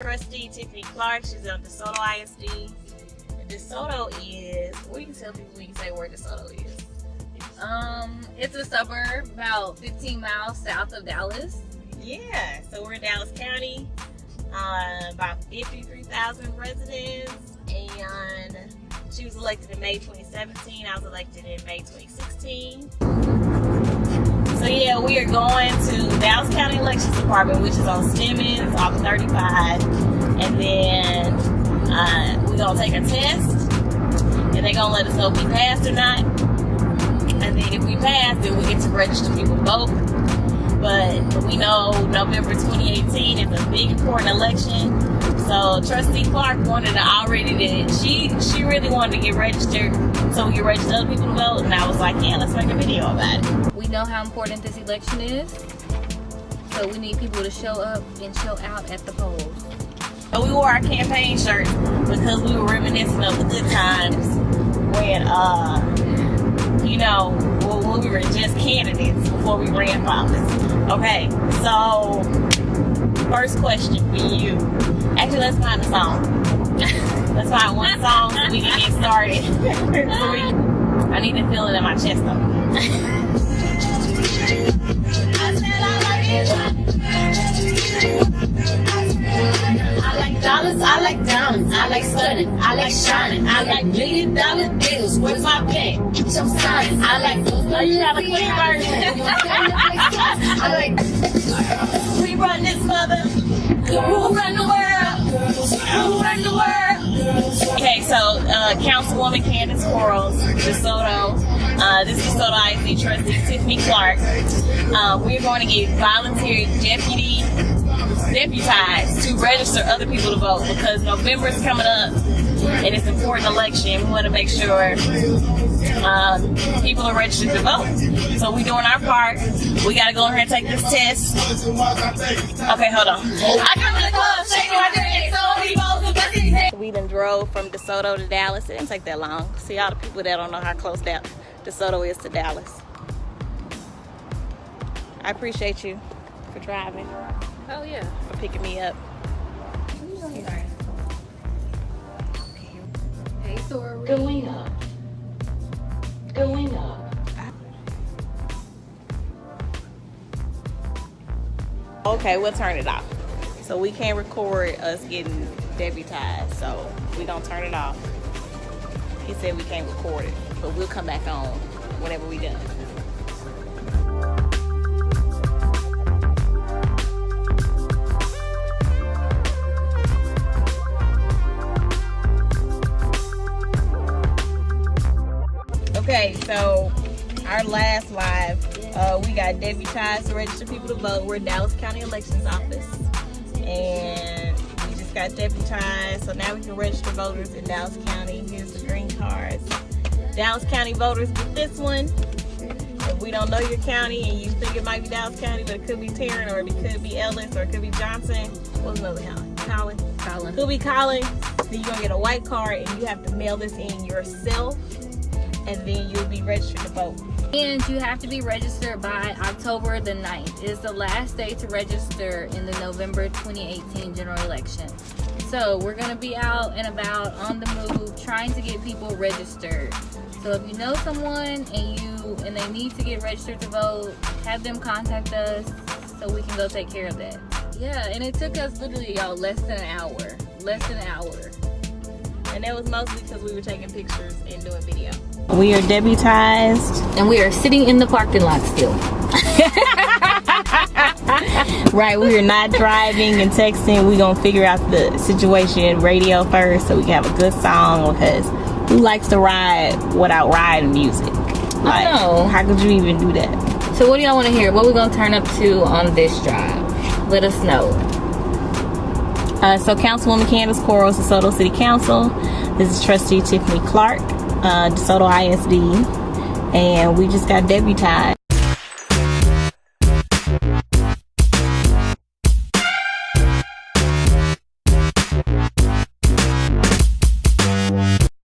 Trustee Tiffany Clark. She's on DeSoto ISD. DeSoto is, do you tell people when you say where DeSoto is? Um, it's a suburb about 15 miles south of Dallas. Yeah, so we're in Dallas County, uh, about 53,000 residents, and she was elected in May 2017. I was elected in May 2016. So yeah, we are going to Dallas County Elections Department, which is on Stemmons off 35, and then uh, we're gonna take a test, and they're gonna let us know if we passed or not. And then if we pass, then we get to register people to vote. But we know November 2018 is a big important election. So Trustee Clark wanted to already did she she really wanted to get registered so we could register other people to vote and I was like, yeah, let's make a video about it. We know how important this election is. So we need people to show up and show out at the polls. So we wore our campaign shirts because we were reminiscing of the good times when uh you know when we were just candidates before we ran for office. Okay, so first question for you. Actually, let's find a song. let's find one song so we can get started. I need to feel it in my chest I like dollars, I like diamonds, I like stunning, I like shining, I like million dollar deals. Where's my pen? Get your sign. I like those. A clean version. I like. we run this mother. Who run the world? Who run the world? Okay, so uh, Councilwoman Candice Quarles, DeSoto. Uh, this is DeSoto ISD trustee Tiffany Clark. Uh, we're going to get volunteer deputy deputized to register other people to vote because November is coming up and it's an important election. We want to make sure uh, people are registered to vote. So we're doing our part. We got to go in here and take this test. Okay, hold on. I come to the club, shaking my We done drove from DeSoto to Dallas. It didn't take that long. See all the people that don't know how close that DeSoto is to Dallas. I appreciate you for driving, Oh yeah. for picking me up. Hey, Tori. Going up. Going up. Okay, we'll turn it off. So we can't record us getting deputized, so we don't turn it off. He said we can't record it, but we'll come back on whenever we done. Okay, so our last live, uh, we got deputized to register people to vote. We're Dallas County Elections Office, and we just got deputized, so now we can register voters in Dallas County. Here's the green cards. Dallas County voters get this one. If we don't know your county and you think it might be Dallas County, but it could be Tarrant or it could be Ellis or it could be Johnson, what's another county? Collin. Colin. Could be Collin. Then you're gonna get a white card and you have to mail this in yourself and then you'll be registered to vote. And you have to be registered by October the 9th. It is the last day to register in the November 2018 general election. So we're gonna be out and about on the move trying to get people registered. So if you know someone and you and they need to get registered to vote, have them contact us so we can go take care of that. Yeah, and it took us literally y'all less than an hour. Less than an hour. And that was mostly because we were taking pictures and doing video. We are deputized. And we are sitting in the parking lot still. Right, we are not driving and texting. We're gonna figure out the situation radio first so we can have a good song because who likes to ride without riding music? Like, know. how could you even do that? So what do y'all want to hear? What we gonna turn up to on this drive? Let us know. Uh, so Councilwoman Candice Quarles, DeSoto City Council. This is Trustee Tiffany Clark, uh, DeSoto ISD. And we just got deputized.